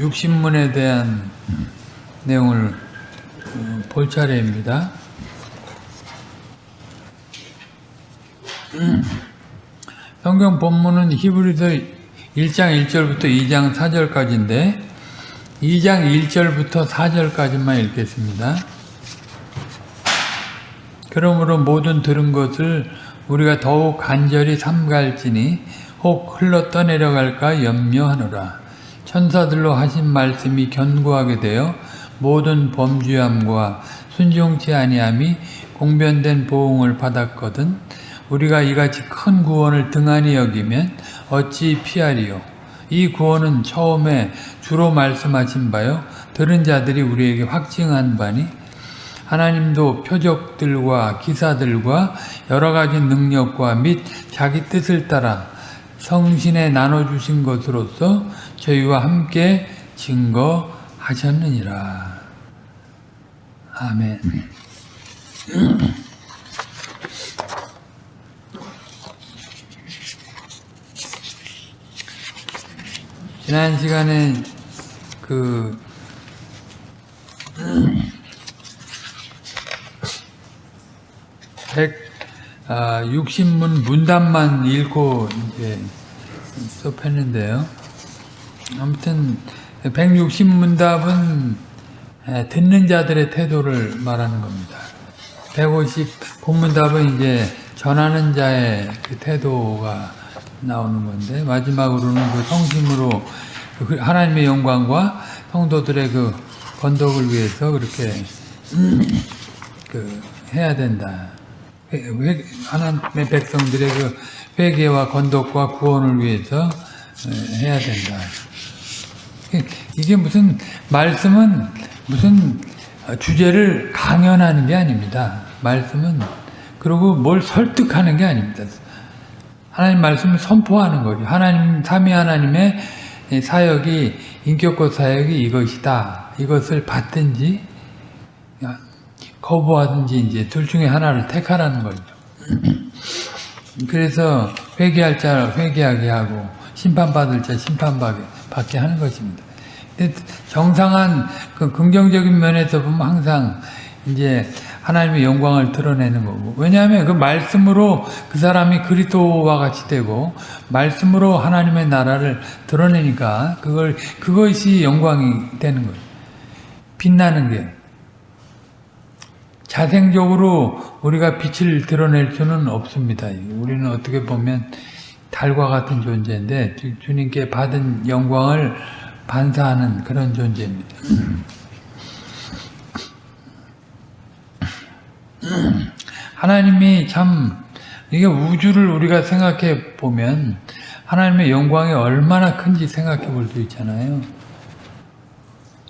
육신문에 대한 내용을 어, 볼 차례입니다. 음. 성경 본문은 히브리서 1장 1절부터 2장 4절까지인데 2장 1절부터 4절까지만 읽겠습니다. 그러므로 모든 들은 것을 우리가 더욱 간절히 삼갈지니 혹 흘러 떠내려갈까 염려하노라. 천사들로 하신 말씀이 견고하게 되어 모든 범죄함과 순종치 아니함이 공변된 보응을 받았거든 우리가 이같이 큰 구원을 등한히 여기면 어찌 피하리요? 이 구원은 처음에 주로 말씀하신 바요. 들은 자들이 우리에게 확증한 바니 하나님도 표적들과 기사들과 여러 가지 능력과 및 자기 뜻을 따라 성신에 나눠주신 것으로서 저희와 함께 증거하셨느니라. 아멘. 지난 시간에 그 백, 아, 60문 문답만 읽고 이제 수업했는데요. 아무튼 160문답은 듣는 자들의 태도를 말하는 겁니다. 150 본문답은 이제 전하는 자의 그 태도가 나오는 건데 마지막으로는 그 성심으로 그 하나님의 영광과 성도들의 그 건덕을 위해서 그렇게 그 해야 된다. 하나님의 백성들의 그 회개와 건덕과 구원을 위해서 해야 된다. 이게 무슨 말씀은 무슨 주제를 강연하는 게 아닙니다. 말씀은 그리고 뭘 설득하는 게 아닙니다. 하나님 말씀을 선포하는 거죠. 하나님 삼위 하나님의 사역이 인격과 사역이 이것이다. 이것을 받든지 거부하든지 이제 둘 중에 하나를 택하라는 거죠. 그래서 회개할 자 회개하게 하고 심판받을 자 심판받게 하는 것입니다. 정상한 그 긍정적인 면에서 보면 항상 이제 하나님의 영광을 드러내는 거고 왜냐하면 그 말씀으로 그 사람이 그리스도와 같이 되고 말씀으로 하나님의 나라를 드러내니까 그걸 그것이 영광이 되는 거예요. 빛나는 게 자생적으로 우리가 빛을 드러낼 수는 없습니다. 우리는 어떻게 보면 달과 같은 존재인데 주님께 받은 영광을 반사하는 그런 존재입니다. 하나님이 참 이게 우주를 우리가 생각해 보면 하나님의 영광이 얼마나 큰지 생각해 볼 수 있잖아요.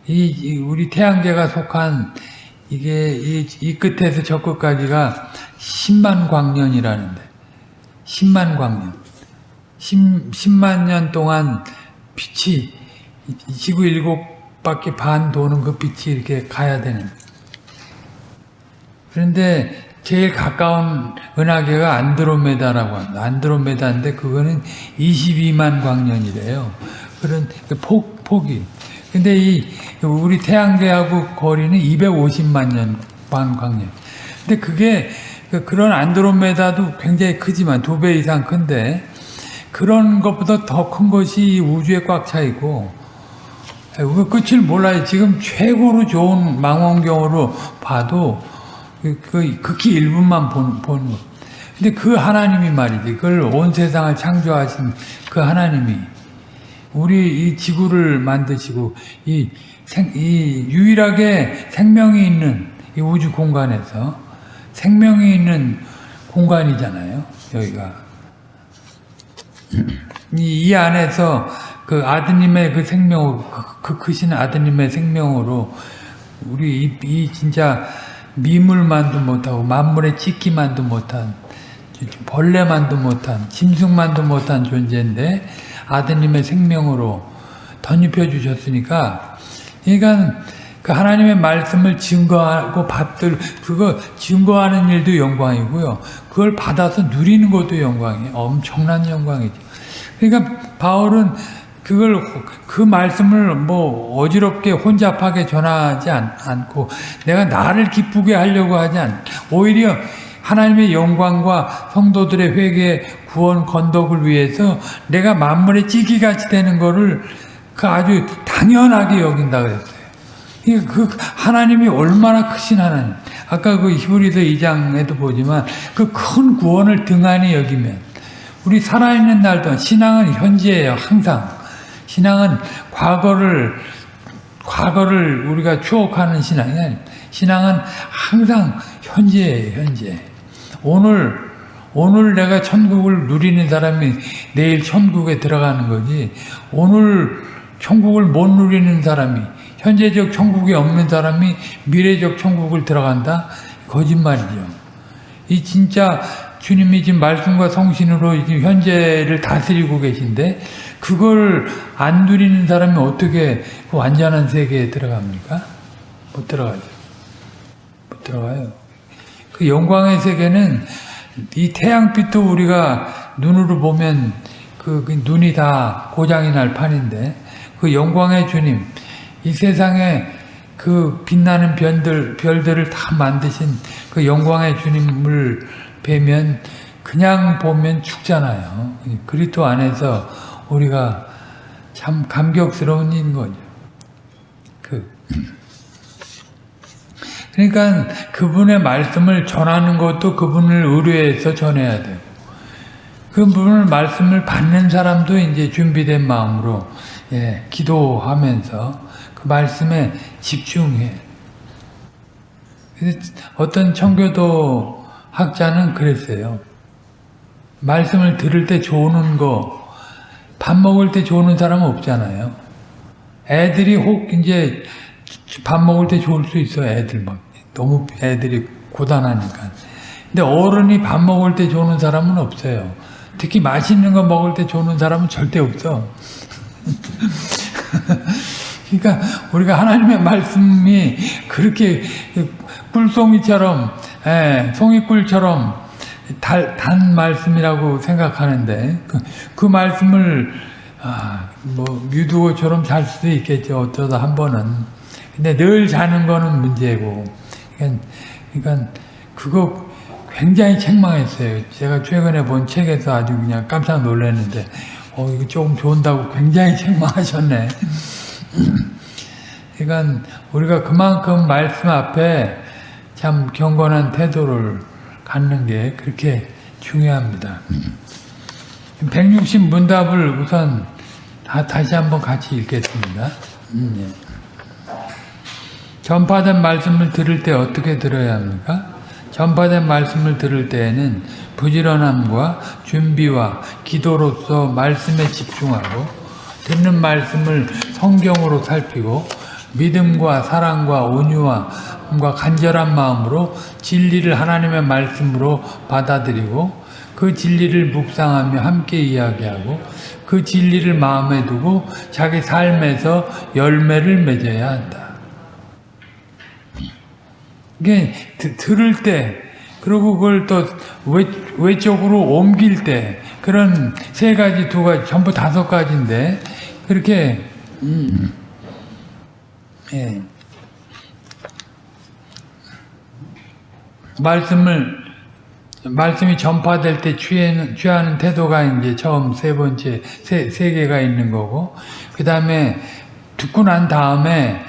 이, 우리 태양계가 속한 이게 이, 이 끝에서 저 끝까지가 10만 광년이라는데 10만 광년 10, 10만 년 동안 빛이 지구 일곱 바퀴 반 도는 그 빛이 이렇게 가야 되는 그런데 제일 가까운 은하계가 안드로메다라고 합니다. 안드로메다인데 그거는 22만 광년이래요. 그런 그 폭, 폭이. 근데 이 우리 태양계하고 거리는 250만 년 반 광년. 근데 그게 그 그런 안드로메다도 굉장히 크지만 두 배 이상 큰데 그런 것보다 더 큰 것이 우주에 꽉 차 있고 그 끝을 몰라요. 지금 최고로 좋은 망원경으로 봐도 그, 그 극히 일부만 보는, 보는 거. 근데 그 하나님이 말이지. 그걸 온 세상을 창조하신 그 하나님이 우리 이 지구를 만드시고 이, 생, 이 유일하게 생명이 있는 이 우주 공간에서 생명이 있는 공간이잖아요. 여기가. 이, 이 안에서 그 아드님의 그 생명으로, 그, 그 크신 아드님의 생명으로 우리 이, 이 진짜 미물만도 못하고 만물에 찍기만도 못한 벌레만도 못한 짐승만도 못한 존재인데 아드님의 생명으로 덧입혀 주셨으니까 그러니까 그 하나님의 말씀을 증거하고 받들 그거 증거하는 일도 영광이고요. 그걸 받아서 누리는 것도 영광이에요. 엄청난 영광이죠. 그러니까 바울은 그걸 그 말씀을 뭐 어지럽게 혼잡하게 전하지 않, 않고 내가 나를 기쁘게 하려고 하지 않. 오히려 하나님의 영광과 성도들의 회개, 구원, 건덕을 위해서 내가 만물의 찌기같이 되는 거를 그 아주 당연하게 여긴다 그랬어요. 그 하나님이 얼마나 크신 하나님. 아까 그 히브리서 2장에도 보지만 그 큰 구원을 등한히 여기면 우리 살아있는 날 동안 신앙은 현재예요. 항상. 신앙은 과거를 과거를 우리가 추억하는 신앙이 아닙니다. 신앙은 항상 현재예요. 현재. 오늘 오늘 내가 천국을 누리는 사람이 내일 천국에 들어가는 거지. 오늘 천국을 못 누리는 사람이 현재적 천국이 없는 사람이 미래적 천국을 들어간다? 거짓말이죠. 이 진짜 주님이 지금 말씀과 성신으로 지금 현재를 다스리고 계신데 그걸 안 누리는 사람이 어떻게 그 완전한 세계에 들어갑니까? 못 들어가죠. 못 들어가요. 그 영광의 세계는 이 태양빛도 우리가 눈으로 보면 그, 그 눈이 다 고장이 날 판인데 그 영광의 주님 이 세상에 그 빛나는 별들, 별들을 다 만드신 그 영광의 주님을 뵈면 그냥 보면 죽잖아요. 그리스도 안에서 우리가 참 감격스러운 일인 거죠. 그 그러니까 그분의 말씀을 전하는 것도 그분을 의뢰해서 전해야 돼요. 그분의 말씀을 받는 사람도 이제 준비된 마음으로 예, 기도하면서 그 말씀에 집중해. 어떤 청교도 학자는 그랬어요. 말씀을 들을 때 좋은 거, 밥 먹을 때 좋은 사람은 없잖아요. 애들이 혹 이제 밥 먹을 때 좋을 수 있어, 애들 막. 너무 애들이 고단하니까. 근데 어른이 밥 먹을 때 좋은 사람은 없어요. 특히 맛있는 거 먹을 때 좋은 사람은 절대 없어. 그러니까 우리가 하나님의 말씀이 그렇게 꿀송이처럼 예, 송이꿀처럼 달, 단 말씀이라고 생각하는데 그, 그 말씀을 아, 뭐 유두어처럼 잘 수도 있겠죠. 어쩌다 한 번은. 근데 늘 자는 거는 문제고. 그러니까, 그러니까 그거 굉장히 책망했어요. 제가 최근에 본 책에서 아주 그냥 깜짝 놀랐는데 어 이거 조금 좋은다고 굉장히 책망하셨네. 그러니까 우리가 그만큼 말씀 앞에 참 경건한 태도를 갖는 게 그렇게 중요합니다. 160 문답을 우선 다, 다시 한번 같이 읽겠습니다. 음, 예. 전파된 말씀을 들을 때 어떻게 들어야 합니까? 전파된 말씀을 들을 때에는 부지런함과 준비와 기도로서 말씀에 집중하고 듣는 말씀을 성경으로 살피고 믿음과 사랑과 온유와 간절한 마음으로 진리를 하나님의 말씀으로 받아들이고 그 진리를 묵상하며 함께 이야기하고 그 진리를 마음에 두고 자기 삶에서 열매를 맺어야 한다. 이게 들을 때 그리고 그걸 또 외, 외적으로 옮길 때 그런 세 가지 두 가지 전부 다섯 가지인데 그렇게 음, 예. 말씀을 말씀이 전파될 때 취하는, 취하는 태도가 이제 처음 세 번째 세, 세 개가 있는 거고 그 다음에 듣고 난 다음에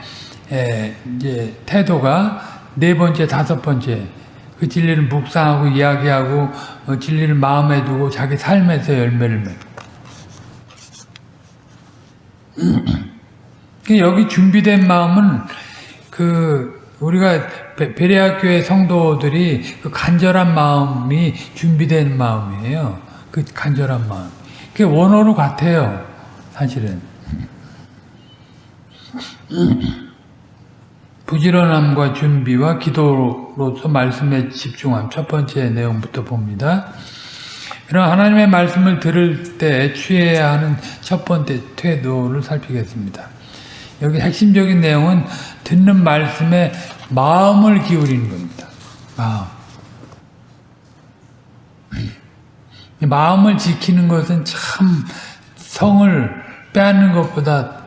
에, 이제 태도가 네 번째 다섯 번째 그 진리를 묵상하고 이야기하고 어, 진리를 마음에 두고 자기 삶에서 열매를 맺고. 여기 준비된 마음은 그 우리가 베레아 교회 성도들이 그 간절한 마음이 준비된 마음이에요. 그 간절한 마음. 그게 원어로 같아요. 사실은. 부지런함과 준비와 기도로서 말씀에 집중함. 첫 번째 내용부터 봅니다. 그럼 하나님의 말씀을 들을 때 취해야 하는 첫 번째 태도를 살피겠습니다. 여기 핵심적인 내용은 듣는 말씀에 마음을 기울이는 겁니다. 마음. 마음을 지키는 것은 참 성을 빼앗는 것보다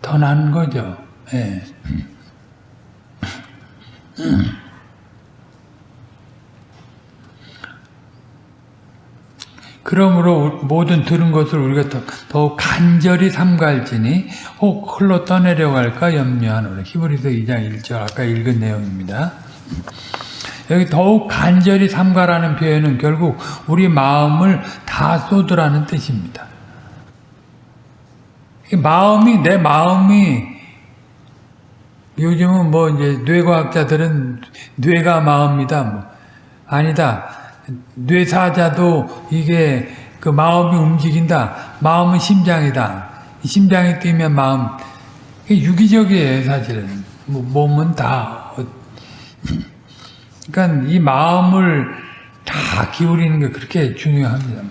더 나은 거죠. 예. 그러므로 모든 들은 것을 우리가 더, 더욱 간절히 삼갈지니 혹 흘러 떠내려갈까 염려하노라. 히브리서 2장 1절 아까 읽은 내용입니다. 여기 더욱 간절히 삼가라는 표현은 결국 우리 마음을 다 쏟으라는 뜻입니다. 이 마음이 내 마음이 요즘은 뭐 이제 뇌과학자들은 뇌가 마음이다 뭐 아니다 뇌사자도 이게 그 마음이 움직인다. 마음은 심장이다. 심장이 뛰면 마음 유기적이에요 사실은. 뭐 몸은 다. 그러니까 이 마음을 다 기울이는 게 그렇게 중요합니다.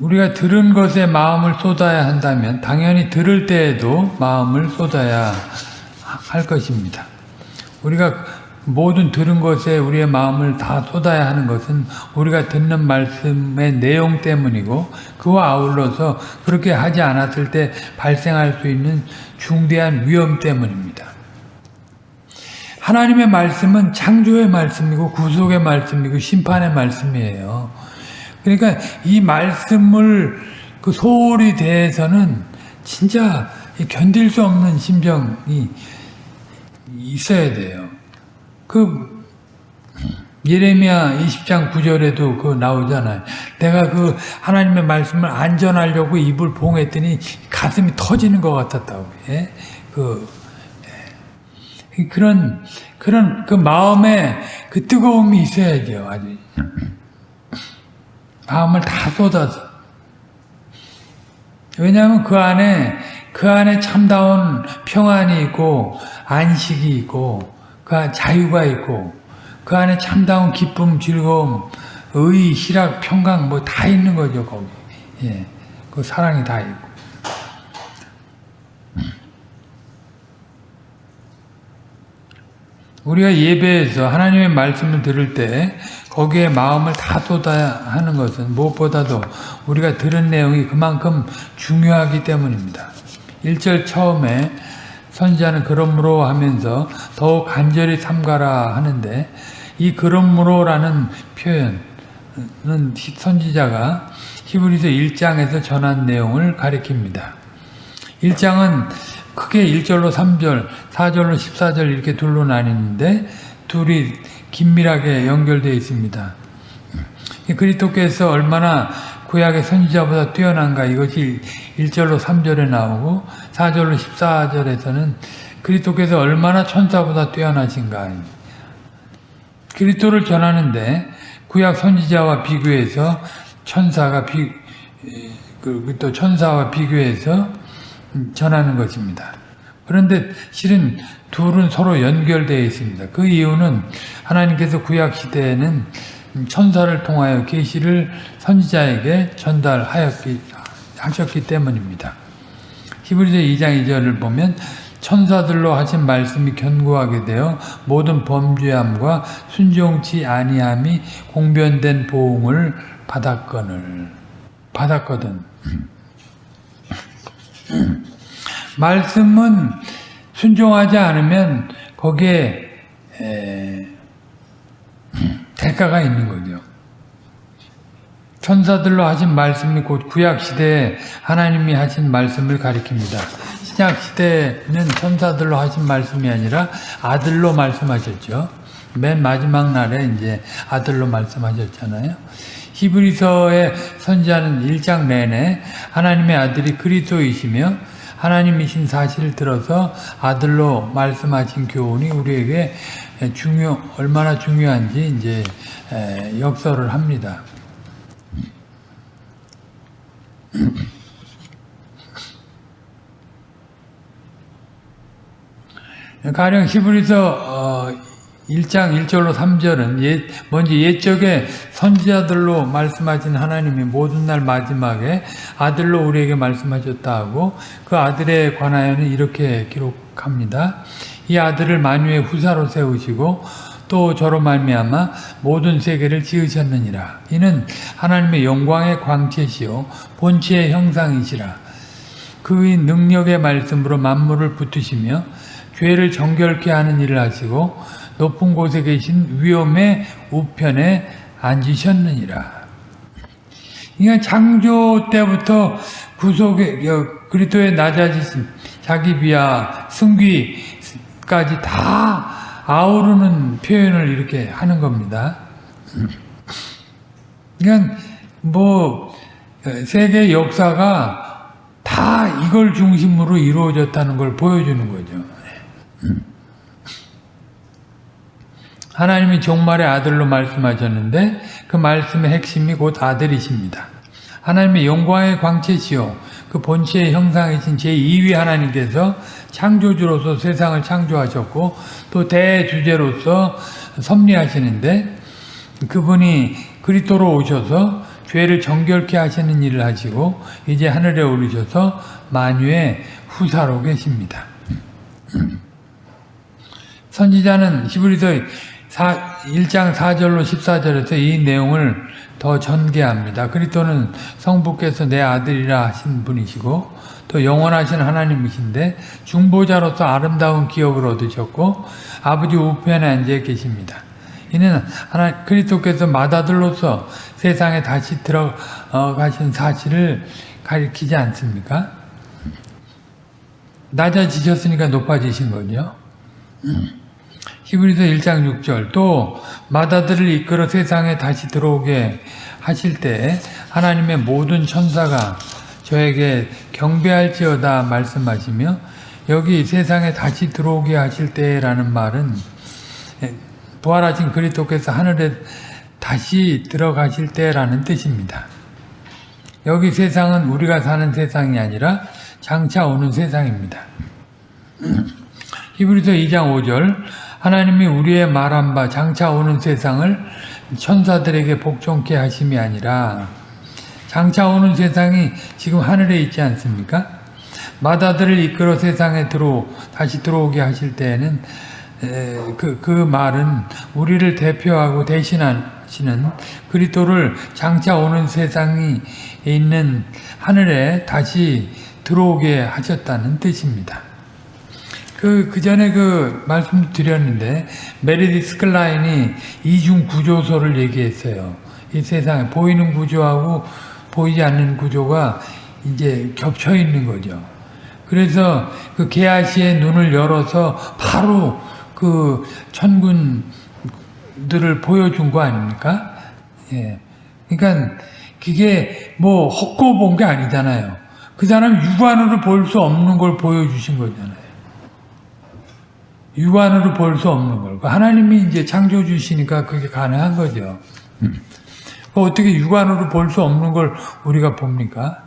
우리가 들은 것에 마음을 쏟아야 한다면 당연히 들을 때에도 마음을 쏟아야 할 것입니다. 우리가 모든 들은 것에 우리의 마음을 다 쏟아야 하는 것은 우리가 듣는 말씀의 내용 때문이고 그와 아울러서 그렇게 하지 않았을 때 발생할 수 있는 중대한 위험 때문입니다. 하나님의 말씀은 창조의 말씀이고 구속의 말씀이고 심판의 말씀이에요. 그러니까 이 말씀을 그 소홀히 대해서는 진짜 견딜 수 없는 심정이 있어야 돼요. 그 예레미야 20장 9절에도 그 나오잖아요. 내가 그 하나님의 말씀을 안전하려고 입을 봉했더니 가슴이 터지는 것 같았다고. 예? 그 예. 그런 그런 그 마음에 그 뜨거움이 있어야죠. 아주 마음을 다 쏟아서. 왜냐하면 그 안에 그 안에 참다운 평안이 있고 안식이 있고 그 자유가 있고 그 안에 참다운 기쁨, 즐거움, 의, 희락, 평강 뭐 다 있는 거죠 거기. 예, 그 사랑이 다 있고. 우리가 예배에서 하나님의 말씀을 들을 때 거기에 마음을 다 쏟아야 하는 것은 무엇보다도 우리가 들은 내용이 그만큼 중요하기 때문입니다. 1절 처음에 선지자는 그러므로 하면서 더욱 간절히 삼가라 하는데 이 그러므로라는 표현은 선지자가 히브리서 1장에서 전한 내용을 가리킵니다. 1장은 크게 1절로 3절, 4절로 14절 이렇게 둘로 나뉘는데 둘이 긴밀하게 연결되어 있습니다. 그리스도께서 얼마나 구약의 선지자보다 뛰어난가 이것이 1절로 3절에 나오고 4절로 14절에서는 그리스도께서 얼마나 천사보다 뛰어나신가 그리스도를 전하는데 구약 선지자와 비교해서 천사가 비, 그, 또 천사와 비교해서 전하는 것입니다. 그런데 실은 둘은 서로 연결되어 있습니다. 그 이유는 하나님께서 구약 시대에는 천사를 통하여 계시를 선지자에게 전달하였기 하셨기 때문입니다. 히브리서 2장 2절을 보면 천사들로 하신 말씀이 견고하게 되어 모든 범죄함과 순종치 아니함이 공변된 보응을 받았거늘 받았거든. 말씀은 순종하지 않으면 거기에 에, 대가가 있는 거죠. 천사들로 하신 말씀이 곧 구약 시대에 하나님이 하신 말씀을 가리킵니다. 신약 시대는 천사들로 하신 말씀이 아니라 아들로 말씀하셨죠. 맨 마지막 날에 이제 아들로 말씀하셨잖아요. 히브리서의 선지자는 1장 내내 하나님의 아들이 그리스도이시며 하나님이신 사실을 들어서 아들로 말씀하신 교훈이 우리에게 중요 얼마나 중요한지 이제 역설을 합니다. 가령 히브리서 1장 1절로 3절은 옛, 먼저 옛적에 선지자들로 말씀하신 하나님이 모든 날 마지막에 아들로 우리에게 말씀하셨다 하고 그 아들에 관하여는 이렇게 기록합니다. 이 아들을 만유의 후사로 세우시고 또 저로 말미암아 모든 세계를 지으셨느니라. 이는 하나님의 영광의 광채시요 본체의 형상이시라. 그의 능력의 말씀으로 만물을 붙으시며 죄를 정결케 하는 일을 하시고 높은 곳에 계신 위엄의 우편에 앉으셨느니라. 그러니까 창조 때부터 구속의 여, 그리스도의 낮아지신 자기 비하 승귀까지 다 아우르는 표현을 이렇게 하는 겁니다. 그러니까 뭐 세계 역사가 다 이걸 중심으로 이루어졌다는 걸 보여주는 거죠. 하나님이 종말의 아들로 말씀하셨는데 그 말씀의 핵심이 곧 아들이십니다. 하나님의 영광의 광채시요 그 본체의 형상이신 제2위 하나님께서 창조주로서 세상을 창조하셨고 또 대주제로서 섭리하시는데 그분이 그리스도로 오셔서 죄를 정결케 하시는 일을 하시고 이제 하늘에 오르셔서 만유의 후사로 계십니다. 선지자는 히브리서 1장 4절로 14절에서 이 내용을 더 전개합니다. 그리스도는 성부께서 내 아들이라 하신 분이시고 또 영원하신 하나님이신데 중보자로서 아름다운 기업을 얻으셨고 아버지 우편에 앉아 계십니다. 이는 하나 그리스도께서 맏아들로서 세상에 다시 들어가신 사실을 가리키지 않습니까? 낮아지셨으니까 높아지신 거죠. 히브리서 1장 6절 또 맏아들을 이끌어 세상에 다시 들어오게 하실 때 하나님의 모든 천사가 저에게 경배할지어다 말씀하시며 여기 세상에 다시 들어오게 하실 때라는 말은 부활하신 그리스도께서 하늘에 다시 들어가실 때라는 뜻입니다. 여기 세상은 우리가 사는 세상이 아니라 장차 오는 세상입니다. 히브리서 2장 5절 하나님이 우리의 말한 바 장차 오는 세상을 천사들에게 복종케 하심이 아니라 장차 오는 세상이 지금 하늘에 있지 않습니까? 마다들을 이끌어 세상에 들어 다시 들어오게 하실 때에는 그, 그 말은 우리를 대표하고 대신하시는 그리스도를 장차 오는 세상이 있는 하늘에 다시 들어오게 하셨다는 뜻입니다. 그, 그 전에 그 말씀 드렸는데, 메리디스 클라인이 이중 구조를 얘기했어요. 이 세상에 보이는 구조하고 보이지 않는 구조가 이제 겹쳐 있는 거죠. 그래서 그 게하시의 눈을 열어서 바로 그 천군들을 보여준 거 아닙니까? 예. 그러니까 그게 뭐 헛고 본 게 아니잖아요. 그 사람 육안으로 볼 수 없는 걸 보여주신 거잖아요. 육안으로 볼 수 없는 걸. 하나님이 이제 창조주시니까 그게 가능한 거죠. 어떻게 육안으로 볼 수 없는 걸 우리가 봅니까?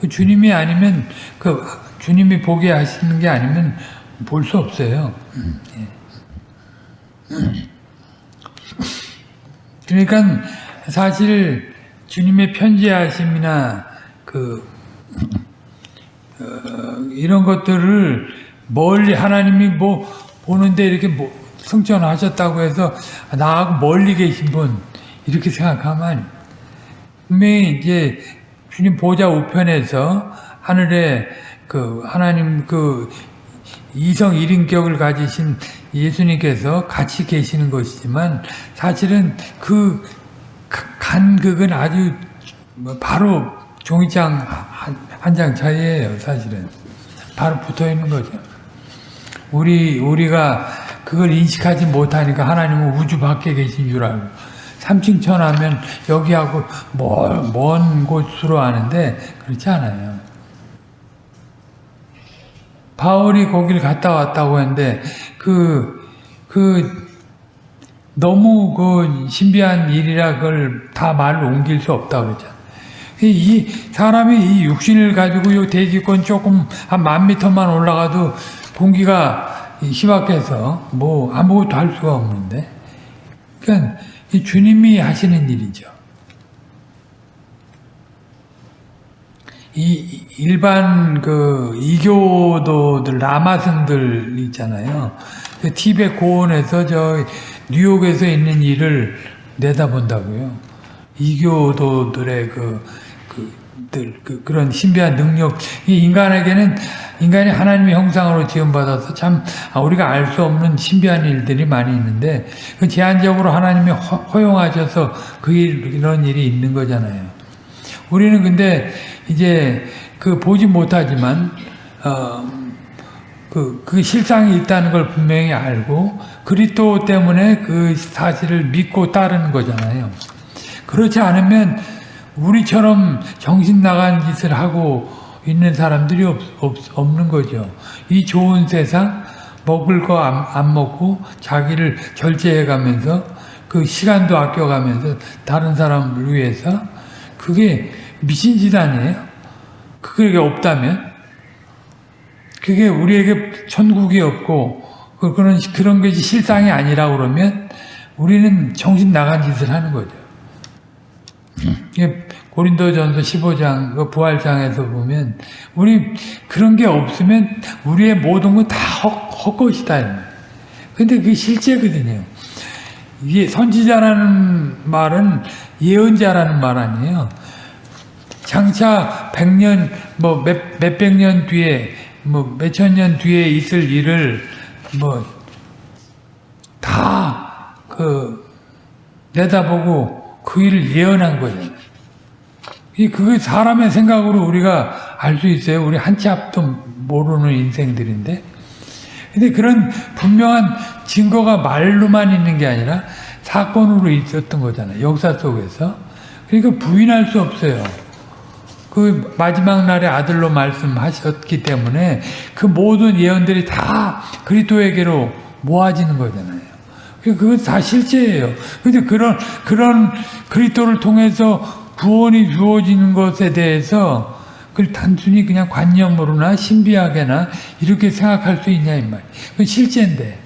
그 주님이 아니면, 그 주님이 보게 하시는 게 아니면 볼 수 없어요. 그러니까 사실 주님의 편지하심이나 그, 어, 이런 것들을 멀리 하나님이 뭐 보는데 이렇게 뭐 승천하셨다고 해서 나하고 멀리 계신 분 이렇게 생각하면 분명히 이제 주님 보좌 우편에서 하늘에 그 하나님 그 이성 일인격을 가지신 예수님께서 같이 계시는 것이지만 사실은 그 간극은 아주 바로 종이장 한 장 차이예요 사실은 바로 붙어 있는 거죠. 우리, 우리가 그걸 인식하지 못하니까 하나님은 우주 밖에 계신 줄 알고. 삼층천 하면 여기하고 먼, 먼 곳으로 아는데 그렇지 않아요. 바울이 거길 갔다 왔다고 했는데 그, 그, 너무 그 신비한 일이라 그걸 다 말로 옮길 수 없다고 그랬잖아. 이 사람이 이 육신을 가지고 요 대기권 조금 한 만 미터만 올라가도 공기가 희박해서 뭐 아무것도 할 수가 없는데 그러니까 주님이 하시는 일이죠. 이 일반 그 이교도들 라마승들 있잖아요. 그 티베 고원에서 저 뉴욕에서 있는 일을 내다본다고요. 이교도들의 그, 그, 들, 그, 그런 신비한 능력, 이 인간에게는 인간이 하나님의 형상으로 지음받아서 참 아, 우리가 알 수 없는 신비한 일들이 많이 있는데 그 제한적으로 하나님이 허, 허용하셔서 그 일, 이런 일이 있는 거잖아요. 우리는 근데 이제 그 보지 못하지만 어, 그, 그 실상이 있다는 걸 분명히 알고 그리스도 때문에 그 사실을 믿고 따르는 거잖아요. 그렇지 않으면 우리처럼 정신 나간 짓을 하고 있는 사람들이 없, 없, 없는 거죠. 이 좋은 세상 먹을 거안안 먹고 자기를 절제해 가면서 그 시간도 아껴 가면서 다른 사람을 위해서 그게 미친 짓 아니에요? 그게 없다면 그게 우리에게 천국이 없고 그- 그런 그런 것이 실상이 아니라 그러면 우리는 정신 나간 짓을 하는 거죠. 고린도전서 15장 그 부활장에서 보면 우리 그런 게 없으면 우리의 모든 건 다 헛것이다. 근데 그게 실제거든요. 이게 선지자라는 말은 예언자라는 말 아니에요. 장차 100년 뭐 몇, 몇백 년 뒤에 뭐 몇천 년 뒤에 있을 일을 뭐 다 그 내다보고 그 일을 예언한. 이 그게 사람의 생각으로 우리가 알 수 있어요. 우리 한 치 앞도 모르는 인생들인데. 근데 그런 분명한 증거가 말로만 있는 게 아니라 사건으로 있었던 거잖아요. 역사 속에서. 그러니까 부인할 수 없어요. 그 마지막 날에 아들로 말씀하셨기 때문에 그 모든 예언들이 다 그리스도에게로 모아지는 거잖아요. 그건 다 실제예요. 근데 그런 그런 그리스도를 통해서 구원이 주어지는 것에 대해서 그걸 단순히 그냥 관념으로나 신비하게나 이렇게 생각할 수 있냐 이 말. 그건 실제인데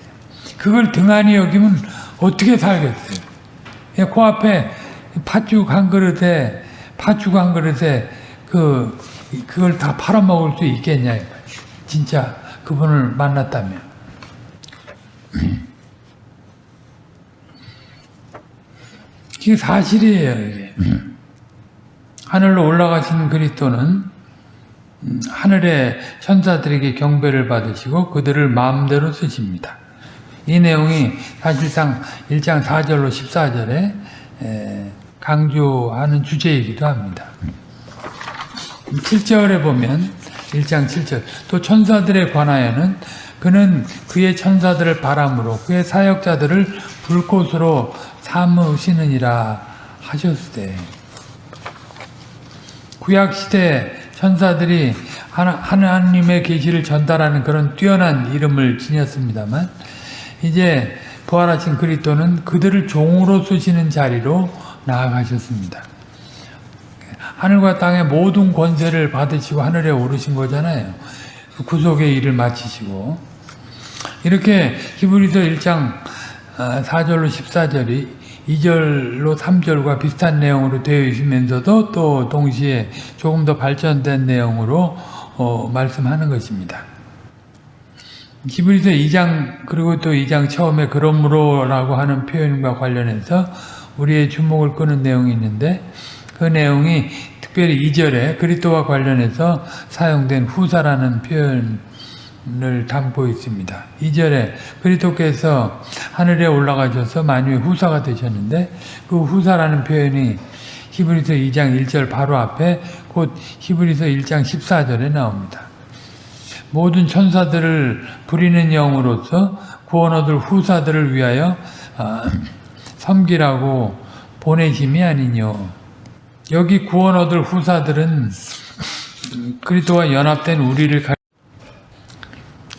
그걸 등한히 여기면 어떻게 살겠어요? 예, 코앞에 팥죽 한 그릇에 팥죽 한 그릇에 그 그걸 다 팔아먹을 수 있겠냐. 진짜 그분을 만났다면. 이게 사실이에요. 이게. 하늘로 올라가신 그리스도는 음, 하늘의 천사들에게 경배를 받으시고 그들을 마음대로 쓰십니다. 이 내용이 사실상 1장 4절로 14절에 강조하는 주제이기도 합니다. 7절에 보면 1장 7절 또 천사들에 관하여는 그는 그의 천사들을 바람으로 그의 사역자들을 불꽃으로 삼으시느니라 하셨을 구약시대 천사들이 하나님의 계시를 전달하는 그런 뛰어난 이름을 지녔습니다만 이제 부활하신 그리스도는 그들을 종으로 쓰시는 자리로 나아가셨습니다. 하늘과 땅의 모든 권세를 받으시고 하늘에 오르신 거잖아요. 구속의 일을 마치시고 이렇게 히브리서 1장 4절로 14절이 2절로 3절과 비슷한 내용으로 되어 있으면서도 또 동시에 조금 더 발전된 내용으로 어, 말씀하는 것입니다. 히브리서 2장 그리고 또 2장 처음에 그러므로라고 하는 표현과 관련해서 우리의 주목을 끄는 내용이 있는데 그 내용이 특별히 2절에 그리스도와 관련해서 사용된 후사라는 표현 을 담고 있습니다. 2절에 그리스도께서 하늘에 올라가셔서 만유의 후사가 되셨는데 그 후사라는 표현이 히브리서 2장 1절 바로 앞에 곧 히브리서 1장 14절에 나옵니다. 모든 천사들을 부리는 영으로서 구원 얻을 후사들을 위하여 섬기라고 보내심이 아니뇨. 여기 구원 얻을 후사들은 그리스도와 연합된 우리를 가...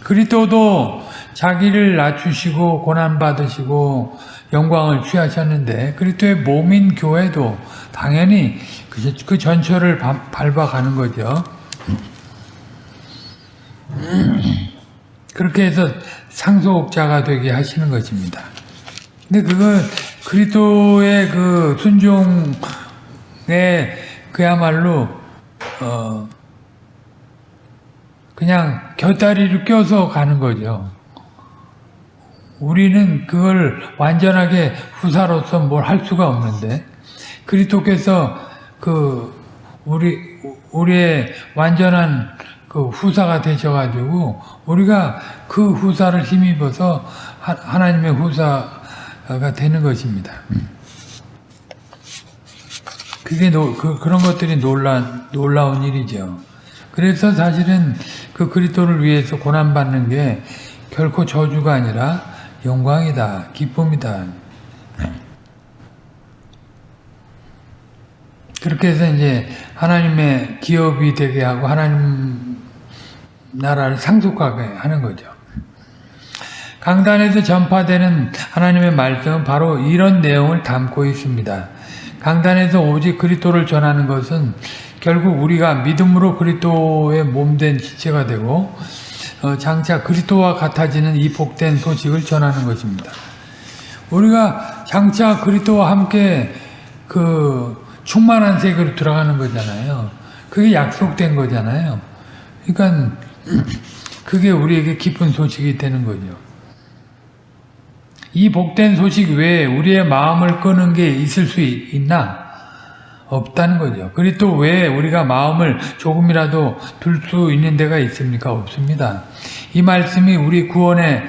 그리스도도 자기를 낮추시고 고난 받으시고 영광을 취하셨는데 그리스도의 몸인 교회도 당연히 그 전철을 밟아가는 거죠. 그렇게 해서 상속자가 되게 하시는 것입니다. 근데 그건 그리스도의 그 순종 네, 그야말로 어 그냥 곁다리를 껴서 가는 거죠. 우리는 그걸 완전하게 후사로서 뭘 할 수가 없는데 그리스도께서 그 우리 우리의 완전한 그 후사가 되셔가지고 우리가 그 후사를 힘입어서 하, 하나님의 후사가 되는 것입니다. 그게 노, 그, 그런 것들이 놀라, 놀라운 일이죠. 그래서 사실은 그 그리스도를 위해서 고난받는 게 결코 저주가 아니라 영광이다, 기쁨이다. 그렇게 해서 이제 하나님의 기업이 되게 하고 하나님 나라를 상속하게 하는 거죠. 강단에서 전파되는 하나님의 말씀은 바로 이런 내용을 담고 있습니다. 강단에서 오직 그리스도를 전하는 것은 결국 우리가 믿음으로 그리스도의 몸된 지체가 되고 어, 장차 그리스도와 같아지는 이 복된 소식을 전하는 것입니다. 우리가 장차 그리스도와 함께 그 충만한 세계로 들어가는 거잖아요. 그게 약속된 거잖아요. 그러니까 그게 우리에게 기쁜 소식이 되는 거죠. 이 복된 소식 외에 우리의 마음을 끄는 게 있을 수 있나? 없다는 거죠. 그리고 왜 우리가 마음을 조금이라도 둘 수 있는 데가 있습니까? 없습니다. 이 말씀이 우리 구원에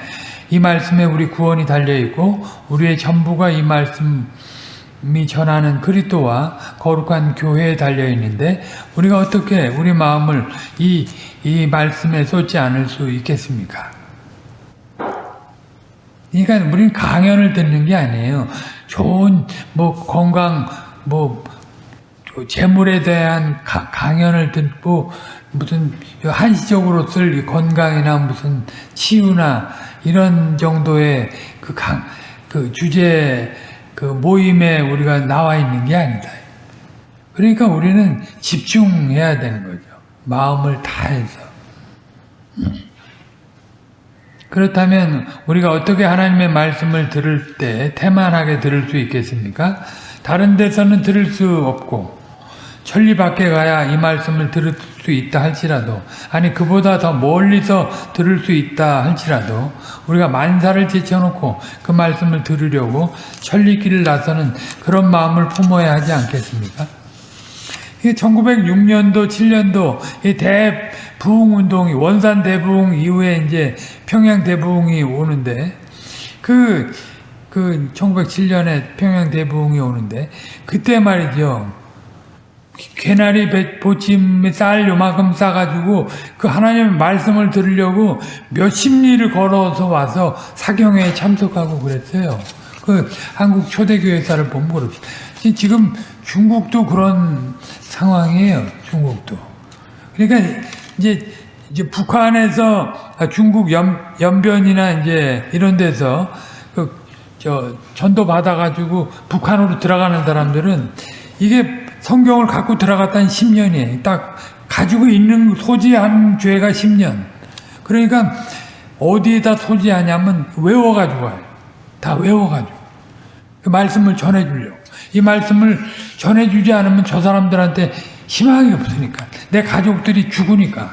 이 말씀에 우리 구원이 달려 있고 우리의 전부가 이 말씀이 전하는 그리스도와 거룩한 교회에 달려 있는데 우리가 어떻게 우리 마음을 이 이 말씀에 쏟지 않을 수 있겠습니까? 그러니까 우리는 강연을 듣는 게 아니에요. 좋은 뭐 건강 뭐 재물에 대한 가, 강연을 듣고 무슨 한시적으로 쓸 건강이나 무슨 치유나 이런 정도의 그, 강, 그 주제 그 모임에 우리가 나와 있는 게 아니다. 그러니까 우리는 집중해야 되는 거죠. 마음을 다해서. 그렇다면 우리가 어떻게 하나님의 말씀을 들을 때 태만하게 들을 수 있겠습니까? 다른 데서는 들을 수 없고 천리 밖에 가야 이 말씀을 들을 수 있다 할지라도 아니 그보다 더 멀리서 들을 수 있다 할지라도 우리가 만사를 제쳐놓고 그 말씀을 들으려고 천리길을 나서는 그런 마음을 품어야 하지 않겠습니까? 1906년도 7년도 이 대부흥 운동이 원산 대부흥 이후에 이제 평양 대부흥이 오는데 그, 그 1907년에 평양 대부흥이 오는데 그때 말이죠. 개나리 보침에 쌀 요만큼 싸가지고 그 하나님의 말씀을 들으려고 몇십 리를 걸어서 와서 사경회에 참석하고 그랬어요. 그 한국 초대교회사를 그렇습니다. 지금 중국도 그런 상황이에요. 중국도. 그러니까 이제 이제 북한에서 중국 연, 연변이나 이제 이런 데서 그 저 전도 받아가지고 북한으로 들어가는 사람들은 이게 성경을 갖고 들어갔다는 10년이에요. 딱 가지고 있는 소지한 죄가 10년. 그러니까 어디에다 소지하냐면 외워가지고 와요. 다 외워가지고. 그 말씀을 전해주려고. 이 말씀을 전해주지 않으면 저 사람들한테 희망이 없으니까. 내 가족들이 죽으니까.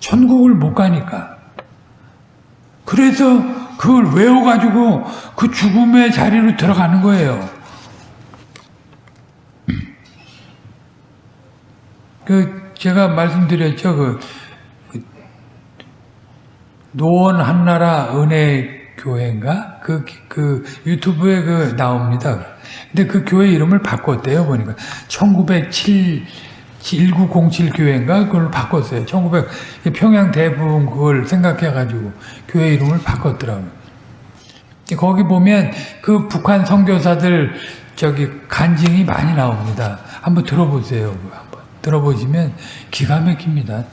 천국을 못 가니까. 그래서 그걸 외워가지고 그 죽음의 자리로 들어가는 거예요. 그 제가 말씀드렸죠. 그, 그 노원 한나라 은혜 교회인가? 그, 그 유튜브에 그 나옵니다. 근데 그 교회 이름을 바꿨대요, 보니까. 1907, 1907 교회인가? 그걸 바꿨어요. 1900, 평양 대부분 그걸 생각해가지고 교회 이름을 바꿨더라고요. 거기 보면 그 북한 선교사들 저기 간증이 많이 나옵니다. 한번 들어보세요. 한번 들어보시면 기가 막힙니다.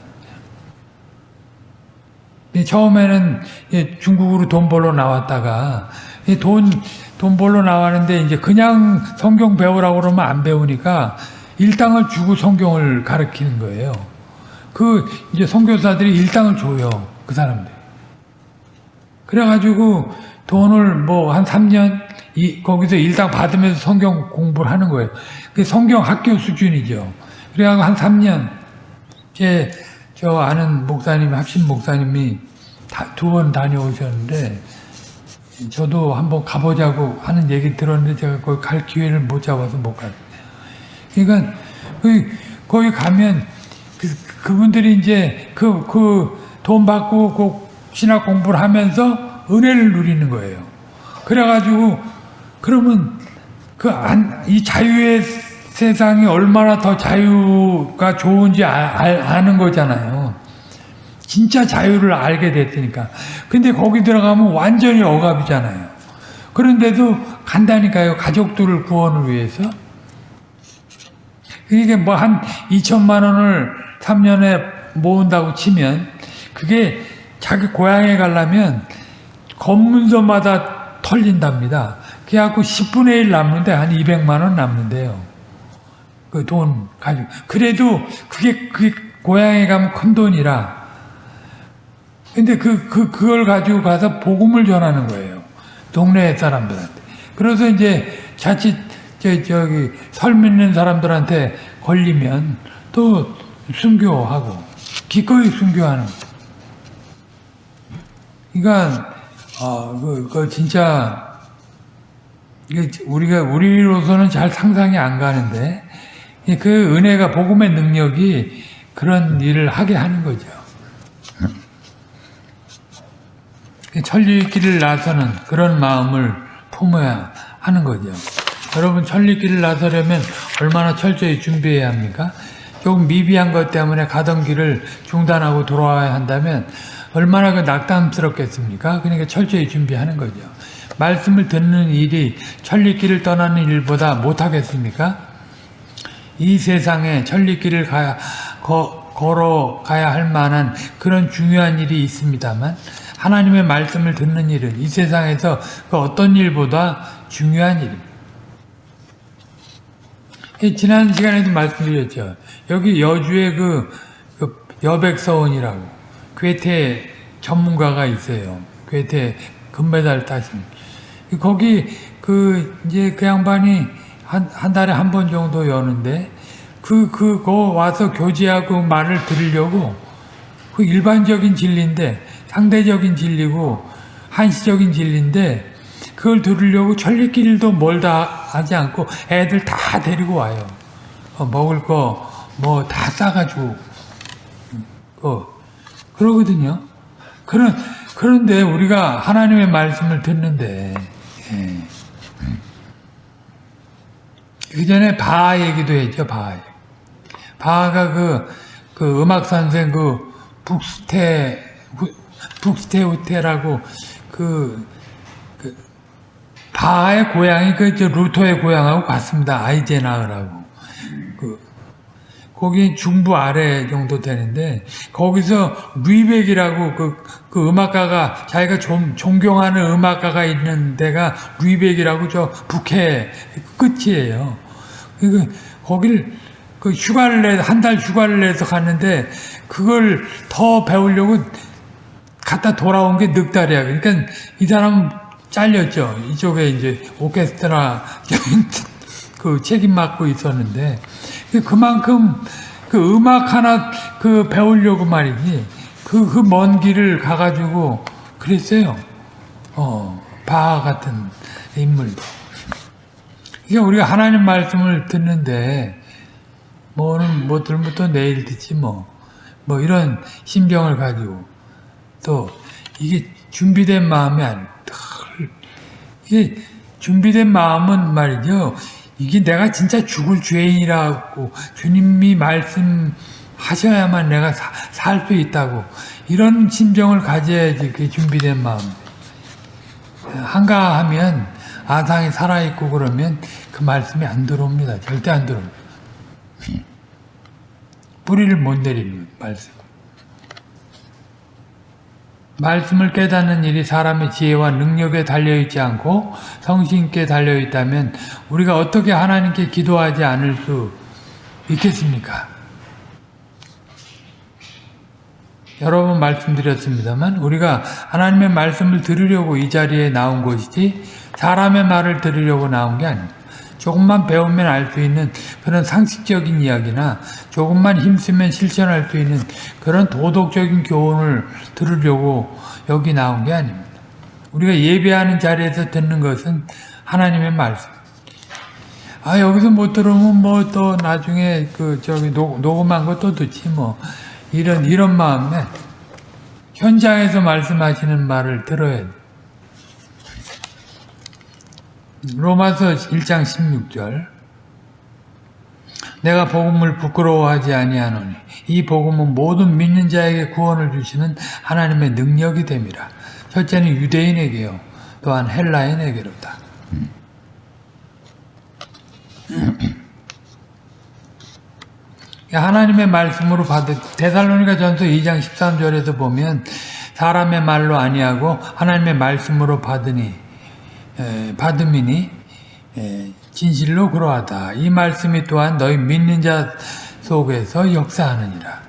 처음에는 중국으로 돈 벌러 나왔다가 돈, 돈 벌러 나왔는데 이제 그냥 성경 배우라고 그러면 안 배우니까 일당을 주고 성경을 가르치는 거예요. 그 이제 선교사들이 일당을 줘요. 그 사람들. 그래가지고 돈을 뭐 한 3년 이, 거기서 일당 받으면서 성경 공부를 하는 거예요. 그 성경 학교 수준이죠. 그래가지고 한 3년 제 저 아는 목사님, 합신 목사님이 두 번 다녀오셨는데 저도 한번 가보자고 하는 얘기 들었는데 제가 거기 갈 기회를 못 잡아서 못 갔어요. 그러니까 거기, 가면 그, 그분들이 이제 그 그 돈 받고 그 신학 공부를 하면서 은혜를 누리는 거예요. 그래가지고 그러면 그이 자유의 세상이 얼마나 더 자유가 좋은지 아, 아는 거잖아요. 진짜 자유를 알게 됐으니까. 근데 거기 들어가면 완전히 억압이잖아요. 그런데도 간다니까요. 가족들을 구원을 위해서. 이게 뭐 한 2천만 원을 3년에 모은다고 치면 그게 자기 고향에 가려면 검문소마다 털린답니다. 그래갖고 10분의 1 남는데 한 200만 원 남는데요. 그 돈 가지고. 그래도 그게, 그게 고향에 가면 큰 돈이라. 근데 그, 그, 그걸 가지고 가서 복음을 전하는 거예요. 동네 사람들한테. 그래서 이제 자칫, 저, 저기, 설 믿는 사람들한테 걸리면 또 순교하고, 기꺼이 순교하는. 그러니까 어, 그, 그 진짜 우리가 우리로서는 잘 상상이 안 가는데 그 은혜가 복음의 능력이 그런 일을 하게 하는 거죠. 천리길을 나서는 그런 마음을 품어야 하는 거죠. 여러분 천리길을 나서려면 얼마나 철저히 준비해야 합니까? 조금 미비한 것 때문에 가던 길을 중단하고 돌아와야 한다면 얼마나 그 낙담스럽겠습니까? 그러니까 철저히 준비하는 거죠. 말씀을 듣는 일이 천리길을 떠나는 일보다 못하겠습니까? 이 세상에 천리길을 가야, 거, 걸어가야 할 만한 그런 중요한 일이 있습니다만 하나님의 말씀을 듣는 일은 이 세상에서 그 어떤 일보다 중요한 일입니다. 지난 시간에도 말씀드렸죠. 여기 여주의 그, 그 여백서원이라고 괴테 전문가가 있어요. 괴테 금메달 따신. 거기 그 이제 그 양반이 한, 한 달에 한 번 정도 여는데 그, 그, 거 와서 교제하고 말을 들으려고 그 일반적인 진리인데 상대적인 진리고 한시적인 진리인데 그걸 들으려고 천리길도 멀다 하지 않고 애들 다 데리고 와요. 어, 먹을 거 뭐 다 싸가지고 어, 그러거든요. 그런, 그런데 우리가 하나님의 말씀을 듣는데, 예. 그 전에 바하 얘기도 했죠, 바하. 바하가 그, 그 음악 선생 그 북스테, 북스테우테라고 그, 그, 바하의 고향이 그, 루터의 고향하고 같습니다. 아이제나흐라고. 거기 중부 아래 정도 되는데 거기서 루이백이라고 그, 그 음악가가 자기가 좀 존경하는 음악가가 있는 데가 루이백이라고 저 북해 끝이에요. 그 거기를 그 휴가를 내 한 달 휴가를 내서 갔는데 그걸 더 배우려고 갔다 돌아온 게 넉 달이야. 그러니까 이 사람 잘렸죠. 이쪽에 이제 오케스트라 그 책임 맡고 있었는데 그만큼 그 음악 하나 그 배우려고 말이지 그 그 먼 길을 가가지고 그랬어요. 어 바하 같은 인물도. 이게 우리가 하나님 말씀을 듣는데 뭐는 못 들으면 또 내일 듣지 뭐. 뭐 이런 심정을 가지고 또 이게 준비된 마음이 아니 이게 준비된 마음은 말이죠. 이게 내가 진짜 죽을 죄인이라고 주님이 말씀하셔야만 내가 살 수 있다고 이런 심정을 가져야지 그게 준비된 마음. 한가하면 아상이 살아있고 그러면 그 말씀이 안 들어옵니다. 절대 안 들어옵니다. 뿌리를 못 내리는 말씀. 말씀을 깨닫는 일이 사람의 지혜와 능력에 달려있지 않고 성신께 달려있다면 우리가 어떻게 하나님께 기도하지 않을 수 있겠습니까? 여러 번 말씀드렸습니다만 우리가 하나님의 말씀을 들으려고 이 자리에 나온 것이지 사람의 말을 들으려고 나온 게 아닙니다. 조금만 배우면 알 수 있는 그런 상식적인 이야기나 조금만 힘쓰면 실천할 수 있는 그런 도덕적인 교훈을 들으려고 여기 나온 게 아닙니다. 우리가 예배하는 자리에서 듣는 것은 하나님의 말씀. 아 여기서 못 들으면 뭐 또 나중에 그 저기 녹, 녹음한 거또 듣지 뭐 이런 이런 마음에 현장에서 말씀하시는 말을 들어야 돼. 로마서 1장 16절 내가 복음을 부끄러워하지 아니하노니 이 복음은 모든 믿는 자에게 구원을 주시는 하나님의 능력이 됨이라. 첫째는 유대인에게요. 또한 헬라인에게로다. 하나님의 말씀으로 받은 데살로니가 전서 2장 13절에도 보면 사람의 말로 아니하고 하나님의 말씀으로 받으니 에, 받음이니 에, 진실로 그러하다. 이 말씀이 또한 너희 믿는 자 속에서 역사하느니라.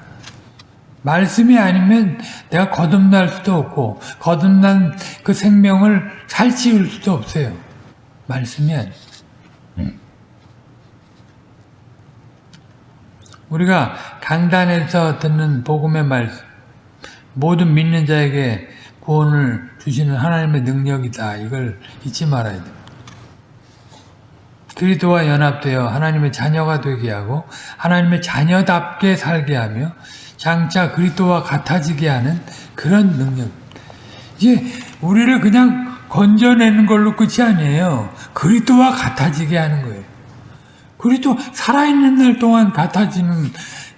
말씀이 아니면 내가 거듭날 수도 없고 거듭난 그 생명을 살찌울 수도 없어요. 말씀이 아니에요. 우리가 강단에서 듣는 복음의 말씀 모든 믿는 자에게 구원을 주시는 하나님의 능력이다. 이걸 잊지 말아야 됩니다. 그리스도와 연합되어 하나님의 자녀가 되게 하고 하나님의 자녀답게 살게 하며 장차 그리스도와 같아지게 하는 그런 능력. 이제 우리를 그냥 건져내는 걸로 끝이 아니에요. 그리스도와 같아지게 하는 거예요. 그리스도 살아있는 날 동안 같아지는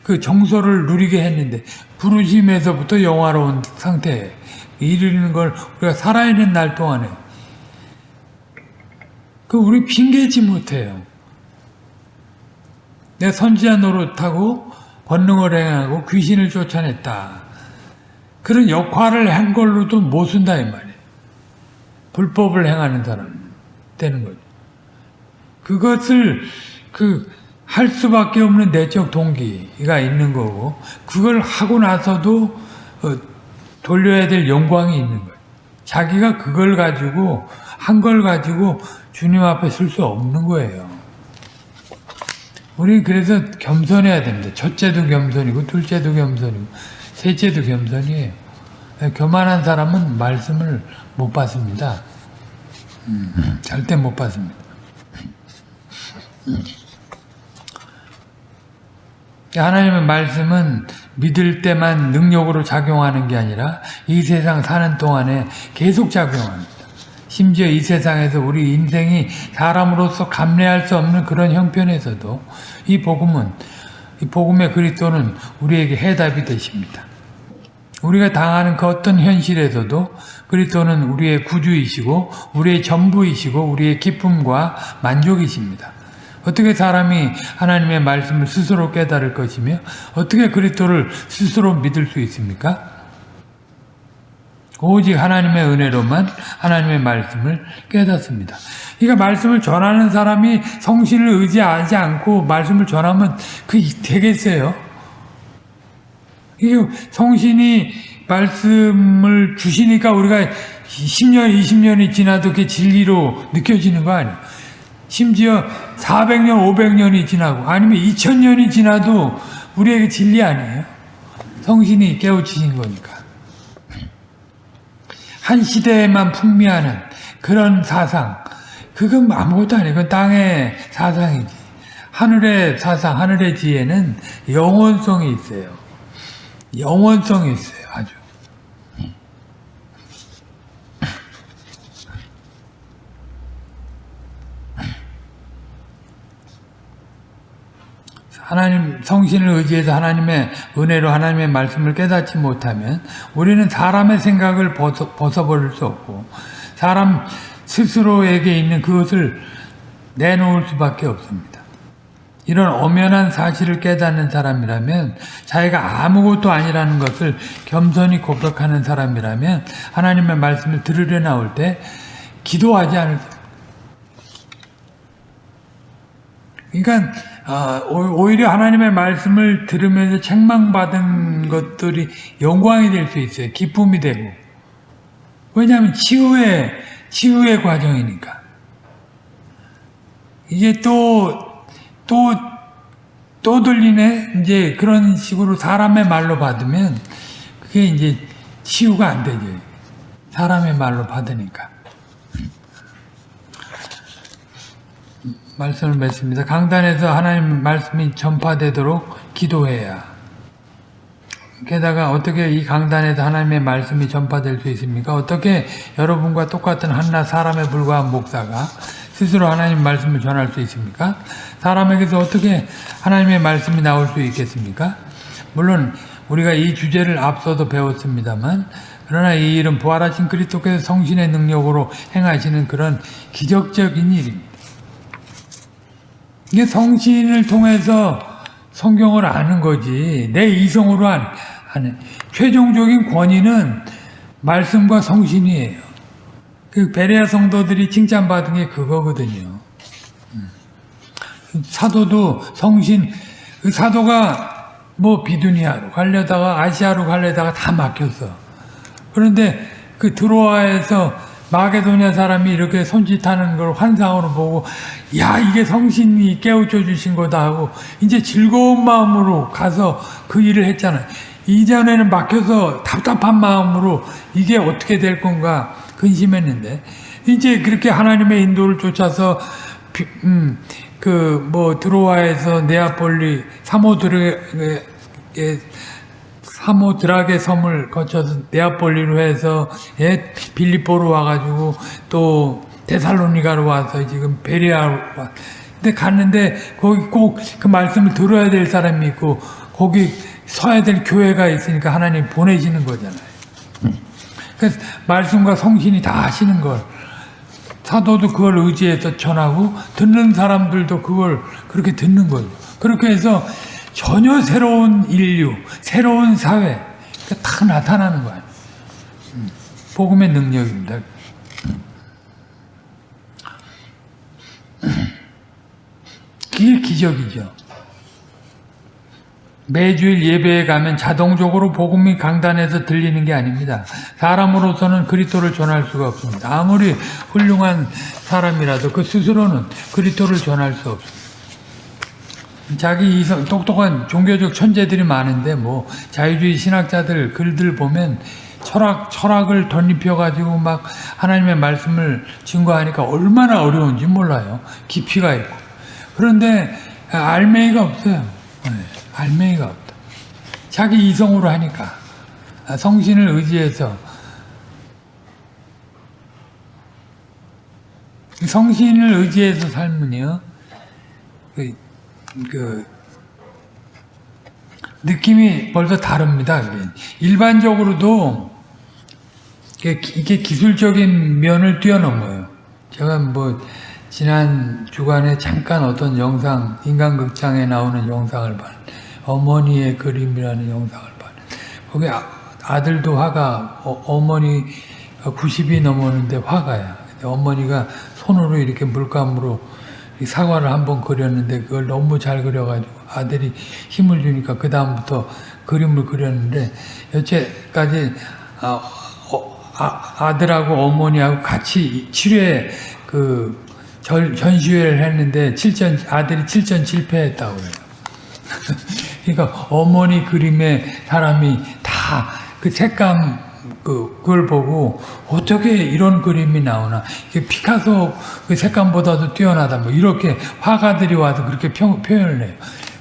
그 정서를 누리게 했는데 부르심에서부터 영화로운 상태에 이르는 걸 우리가 살아있는 날 동안에 그 우리 핑계지 못해요. 내가 선지자 노릇하고 권능을 행하고 귀신을 쫓아냈다. 그런 역할을 한 걸로도 못 쓴다 이 말이에요. 불법을 행하는 사람 되는 거죠. 그것을 그 할 수밖에 없는 내적 동기가 있는 거고 그걸 하고 나서도 어, 돌려야 될 영광이 있는 거예요. 자기가 그걸 가지고 한 걸 가지고 주님 앞에 쓸 수 없는 거예요. 우리 그래서 겸손해야 됩니다. 첫째도 겸손이고 둘째도 겸손이고 셋째도 겸손이에요. 교만한 사람은 말씀을 못 받습니다. 음, 절대 못 받습니다. 하나님의 말씀은 믿을 때만 능력으로 작용하는 게 아니라 이 세상 사는 동안에 계속 작용합니다. 심지어 이 세상에서 우리 인생이 사람으로서 감내할 수 없는 그런 형편에서도 이 복음은 이 복음의 그리스도는 우리에게 해답이 되십니다. 우리가 당하는 그 어떤 현실에서도 그리스도는 우리의 구주이시고 우리의 전부이시고 우리의 기쁨과 만족이십니다. 어떻게 사람이 하나님의 말씀을 스스로 깨달을 것이며 어떻게 그리스도를 스스로 믿을 수 있습니까? 오직 하나님의 은혜로만 하나님의 말씀을 깨닫습니다. 그러니까 말씀을 전하는 사람이 성신을 의지하지 않고 말씀을 전하면 그 되겠어요? 이게 성신이 말씀을 주시니까 우리가 10년, 20년이 지나도 그게 진리로 느껴지는 거 아니에요? 심지어 400년, 500년이 지나고 아니면 2000년이 지나도 우리에게 진리 아니에요? 성신이 깨우치신 거니까. 한 시대에만 풍미하는 그런 사상, 그건 아무것도 아니에요. 그건 땅의 사상이지. 하늘의 사상, 하늘의 지혜는 영원성이 있어요. 영원성이 있어요. 아주. 하나님 성신을 의지해서 하나님의 은혜로 하나님의 말씀을 깨닫지 못하면 우리는 사람의 생각을 벗어, 벗어버릴 수 없고 사람 스스로에게 있는 그것을 내놓을 수밖에 없습니다. 이런 엄연한 사실을 깨닫는 사람이라면 자기가 아무것도 아니라는 것을 겸손히 고백하는 사람이라면 하나님의 말씀을 들으려 나올 때 기도하지 않을 그러니까 오히려 하나님의 말씀을 들으면서 책망받은 것들이 영광이 될 수 있어요. 기쁨이 되고. 왜냐하면 치유의 치유의 과정이니까. 이게 또 또, 또 들리네? 이제 그런 식으로 사람의 말로 받으면 그게 이제 치유가 안 되죠. 사람의 말로 받으니까. 말씀을 맺습니다. 강단에서 하나님 말씀이 전파되도록 기도해야. 게다가 어떻게 이 강단에서 하나님의 말씀이 전파될 수 있습니까? 어떻게 여러분과 똑같은 한낱 사람에 불과한 목사가 스스로 하나님 말씀을 전할 수 있습니까? 사람에게서 어떻게 하나님의 말씀이 나올 수 있겠습니까? 물론 우리가 이 주제를 앞서도 배웠습니다만 그러나 이 일은 부활하신 그리스도께서 성신의 능력으로 행하시는 그런 기적적인 일입니다. 이게 성신을 통해서 성경을 아는 거지 내 이성으로 안, 아는 최종적인 권위는 말씀과 성신이에요. 그 베레아 성도들이 칭찬받은 게 그거거든요. 음. 사도도 성신 그 사도가 뭐 비두니아로 가려다가 아시아로 가려다가 다 막혔어. 그런데 그 드로아에서 마게도냐 사람이 이렇게 손짓하는 걸 환상으로 보고 야 이게 성신이 깨우쳐 주신 거다 하고 이제 즐거운 마음으로 가서 그 일을 했잖아요. 이전에는 막혀서 답답한 마음으로 이게 어떻게 될 건가 근심했는데 이제 그렇게 하나님의 인도를 쫓아서 음, 그뭐 드로아에서 네아폴리 사모드르에 사모드락의 섬을 거쳐서 네아폴리로 해서 예, 빌리포로 와가지고 또 데살로니가로 와서 지금 베리아로 와. 근데 갔는데 거기 꼭 그 말씀을 들어야 될 사람이 있고 거기 서야 될 교회가 있으니까 하나님 보내시는 거잖아요. 그래서 말씀과 성신이 다 하시는 걸 사도도 그걸 의지해서 전하고 듣는 사람들도 그걸 그렇게 듣는 거죠. 그렇게 해서 전혀 새로운 인류, 새로운 사회 다 나타나는 거예요. 음, 복음의 능력입니다. 그게 기적이죠. 매주일 예배에 가면 자동적으로 복음이 강단에서 들리는 게 아닙니다. 사람으로서는 그리스도를 전할 수가 없습니다. 아무리 훌륭한 사람이라도 그 스스로는 그리스도를 전할 수 없습니다. 자기 이성 똑똑한 종교적 천재들이 많은데 뭐 자유주의 신학자들 글들 보면 철학 철학을 덧입혀 가지고 막 하나님의 말씀을 증거하니까 얼마나 어려운지 몰라요. 깊이가 있고 그런데 알맹이가 없어요. 네, 알맹이가 없다. 자기 이성으로 하니까 성신을 의지해서 성신을 의지해서 살면요. 그그 느낌이 벌써 다릅니다. 일반적으로도 이게 기술적인 면을 뛰어넘어요. 제가 뭐 지난 주간에 잠깐 어떤 영상 인간극장에 나오는 영상을 봤 어머니의 그림이라는 영상을 봤 거기 아, 들도 화가 어, 머니 90이 넘었는데 화가야. 어머니가 손으로 이렇게 물감으로 사과를 한번 그렸는데 그걸 너무 잘 그려가지고 아들이 힘을 주니까 그 다음부터 그림을 그렸는데 여태까지 아, 어, 아, 들하고 어머니하고 같이 7회 그 전, 전시회를 했는데 7전 아들이 7전 실패했다고 해요. 그러니까 어머니 그림에 사람이 다 그 색감 그, 그걸 보고 어떻게 이런 그림이 나오나 피카소 그 색감보다도 뛰어나다 뭐 이렇게 화가들이 와서 그렇게 평, 표현을 해요.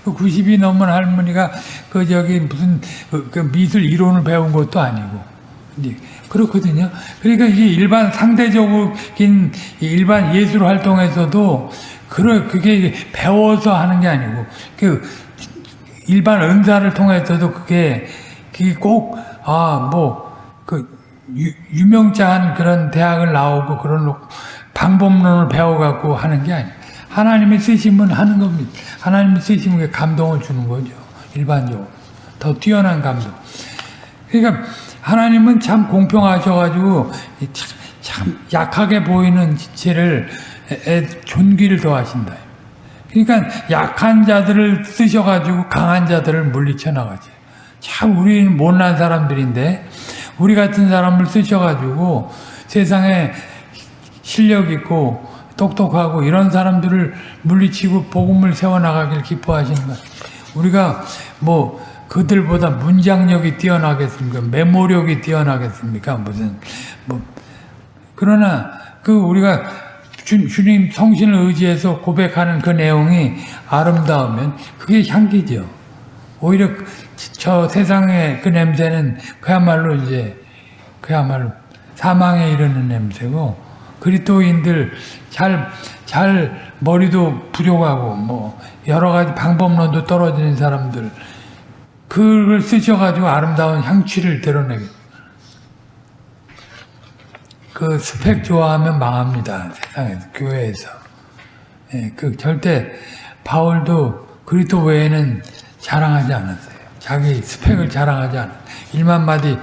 그 90이 넘은 할머니가 그 저기 무슨 그, 그 미술 이론을 배운 것도 아니고 이제 그렇거든요. 그러니까 이게 일반 상대적인 일반 예술 활동에서도 그러 그게 배워서 하는 게 아니고 그 일반 은사를 통해서도 그게 그게 꼭아뭐 그 유, 명자한 그런 대학을 나오고 그런 방법론을 배워갖고 하는 게 아니에요. 하나님의 쓰심은 하는 겁니다. 하나님의 쓰심은 감동을 주는 거죠. 일반적으로. 더 뛰어난 감동. 그러니까 하나님은 참 공평하셔가지고 참, 참 약하게 보이는 지체를 존귀를 더하신다. 그러니까 약한 자들을 쓰셔가지고 강한 자들을 물리쳐 나가죠. 참 우리는 못난 사람들인데 우리 같은 사람을 쓰셔가지고 세상에 실력 있고 똑똑하고 이런 사람들을 물리치고 복음을 세워나가길 기뻐하시는 것. 우리가 뭐 그들보다 문장력이 뛰어나겠습니까? 메모력이 뛰어나겠습니까? 무슨 뭐 그러나 그 우리가 주, 주님 성신을 의지해서 고백하는 그 내용이 아름다우면 그게 향기죠. 오히려 그- 저 세상의 그 냄새는 그야말로 이제 그야말로 사망에 이르는 냄새고 그리스도인들 잘, 잘 머리도 부족하고 뭐 여러 가지 방법론도 떨어지는 사람들 그걸 쓰셔가지고 아름다운 향취를 드러내게. 그 스펙 좋아하면 망합니다 세상에서 교회에서. 예, 그 절대 바울도 그리스도 외에는 자랑하지 않았어요 자기 스펙을 자랑하지 않았어요 1만 마디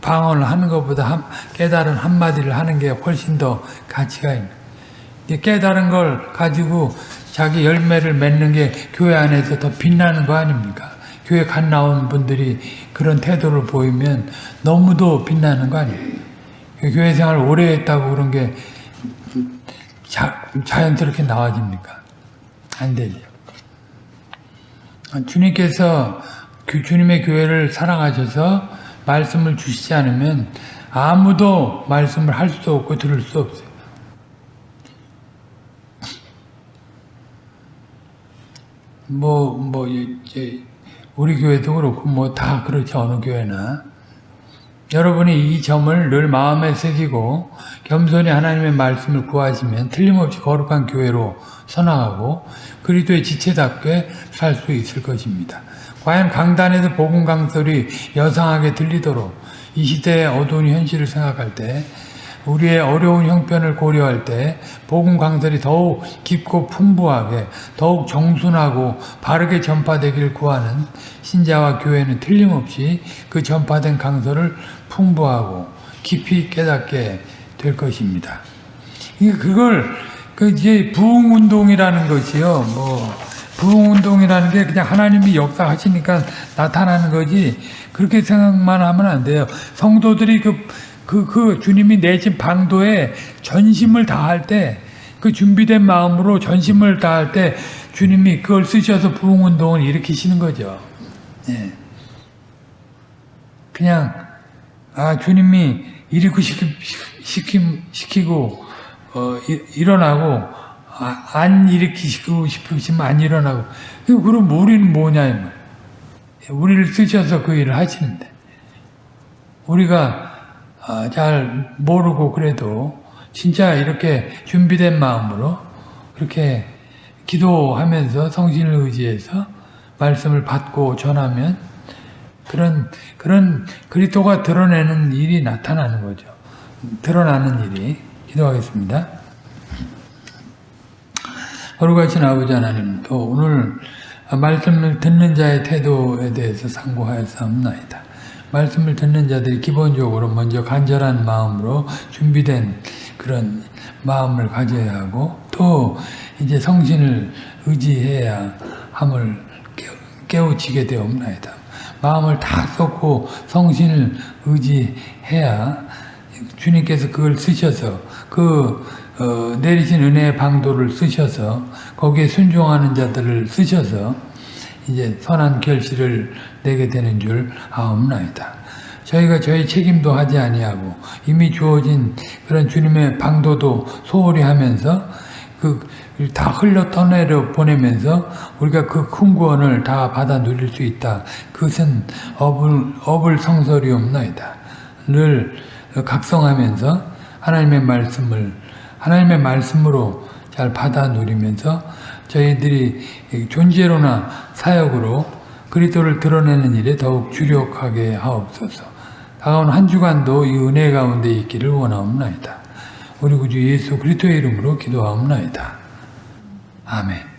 방언을 하는 것보다 한, 깨달은 한마디를 하는 게 훨씬 더 가치가 있는 깨달은 걸 가지고 자기 열매를 맺는 게 교회 안에서 더 빛나는 거 아닙니까? 교회 간 나온 분들이 그런 태도를 보이면 너무도 빛나는 거 아니에요? 교회 생활 오래 했다고 그런 게 자, 자연스럽게 나와집니까? 안 되죠. 주님께서 그 주님의 교회를 사랑하셔서 말씀을 주시지 않으면 아무도 말씀을 할 수도 없고 들을 수 없어요. 뭐, 뭐, 이제, 우리 교회도 그렇고, 뭐, 다 그렇지, 어느 교회나. 여러분이 이 점을 늘 마음에 새기고, 겸손히 하나님의 말씀을 구하시면 틀림없이 거룩한 교회로 선화하고, 그리스도의 지체답게 살 수 있을 것입니다. 과연 강단에서 복음 강설이 여상하게 들리도록 이 시대의 어두운 현실을 생각할 때 우리의 어려운 형편을 고려할 때 복음 강설이 더욱 깊고 풍부하게 더욱 정순하고 바르게 전파되길 구하는 신자와 교회는 틀림없이 그 전파된 강설을 풍부하고 깊이 깨닫게 될 것입니다. 그걸 그 이제 부흥 운동이라는 것이요. 뭐 부흥 운동이라는 게 그냥 하나님이 역사하시니까 나타나는 거지 그렇게 생각만 하면 안 돼요. 성도들이 그 그, 그 주님이 내신 방도에 전심을 다할 때, 그 준비된 마음으로 전심을 다할 때, 주님이 그걸 쓰셔서 부흥운동을 일으키시는 거죠. 예. 그냥, 아, 주님이 일으키 시키, 시키고, 어, 일 어나고, 아, 안 일으키시고 싶으시면 안 일어나고. 그럼 우리는 뭐냐. 우리를 쓰셔서 그 일을 하시는데. 우리가 아, 잘 모르고 그래도 진짜 이렇게 준비된 마음으로 그렇게 기도하면서 성신을 의지해서 말씀을 받고 전하면 그런 그런 그리스도가 드러내는 일이 나타나는 거죠. 드러나는 일이 기도하겠습니다. 거룩하신 아버지 하나님 또 오늘 말씀을 듣는 자의 태도에 대해서 상고하였사옵나이다. 말씀을 듣는 자들이 기본적으로 먼저 간절한 마음으로 준비된 그런 마음을 가져야 하고 또 이제 성신을 의지해야 함을 깨우치게 되옵나이다. 마음을 다 쏟고 성신을 의지해야 주님께서 그걸 쓰셔서 그 어, 내리신 은혜의 방도를 쓰셔서 거기에 순종하는 자들을 쓰셔서 이제 선한 결실을 내게 되는 줄 아옵나이다. 저희가 저희 책임도 하지 아니하고 이미 주어진 그런 주님의 방도도 소홀히 하면서 그 다 흘러 떠내려 보내면서 우리가 그 큰 구원을 다 받아 누릴 수 있다. 그것은 어불, 어불 성설이옵나이다. 늘 각성하면서 하나님의 말씀을 하나님의 말씀으로 잘 받아 누리면서 저희들이 존재로나 사역으로 그리스도를 드러내는 일에 더욱 주력하게 하옵소서. 다가온 한 주간도 이 은혜 가운데 있기를 원하옵나이다. 우리 구주 예수 그리스도의 이름으로 기도하옵나이다. 아멘.